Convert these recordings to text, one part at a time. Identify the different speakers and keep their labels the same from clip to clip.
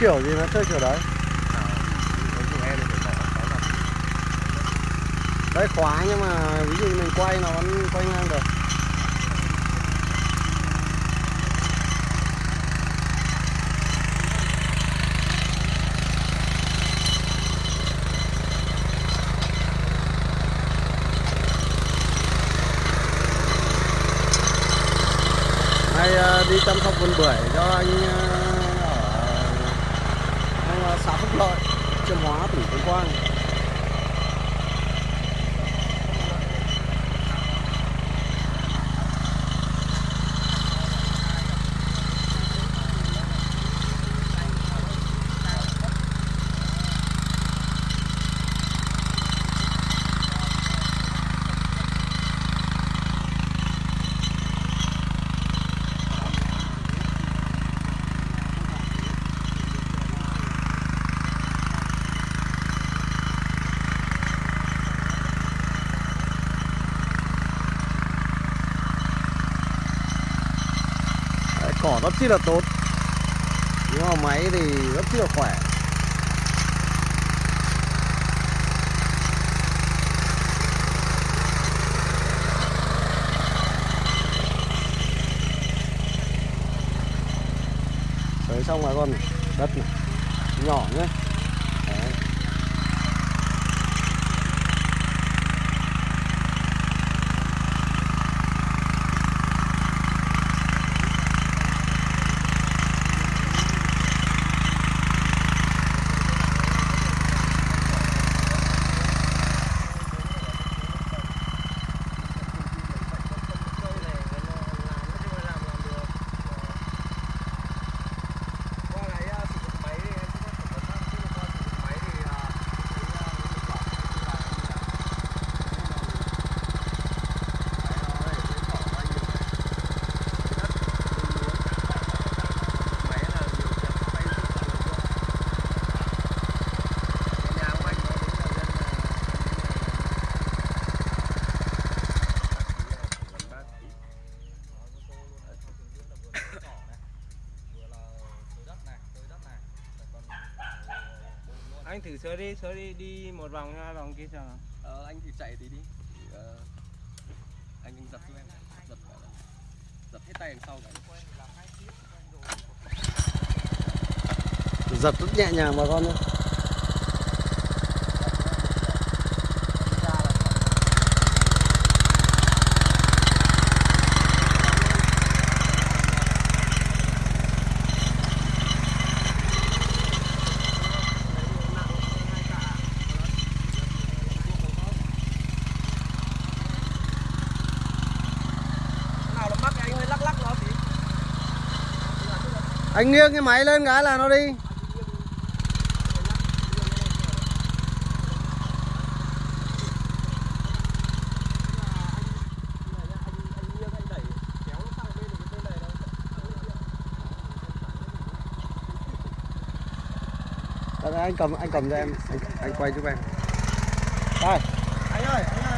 Speaker 1: kiểu gì nó chơi kiểu đấy? Đấy, khóa nhưng mà ví dụ mình quay nó vẫn quay ngang được. Nay ờ, đi chăm sóc vườn bưởi cho anh ờ, xã Phúc Lợi Chiêm Hóa tỉnh Tuyên Quang Đấy, cỏ rất chi là tốt. Nhưng mà máy thì rất chi là khỏe. Đấy, xong rồi con đất này, nhỏ nhé.
Speaker 2: Anh thử sơ đi sơ đi đi một vòng hai vòng kia nào
Speaker 3: Ờ, anh thì chạy tí đi. Thì, ờ, anh giật giúp em. Là giật hết tay đằng sau cái
Speaker 1: giật rất nhẹ nhàng bà con nhé
Speaker 3: nào nó mắc anh hơi lắc lắc nó tí
Speaker 1: anh nghiêng cái máy lên cái là nó đi. Vâng, anh cầm anh cầm cho em. Anh, anh quay giúp em. Đây.
Speaker 3: Anh ơi anh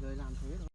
Speaker 3: người làm thuế thôi.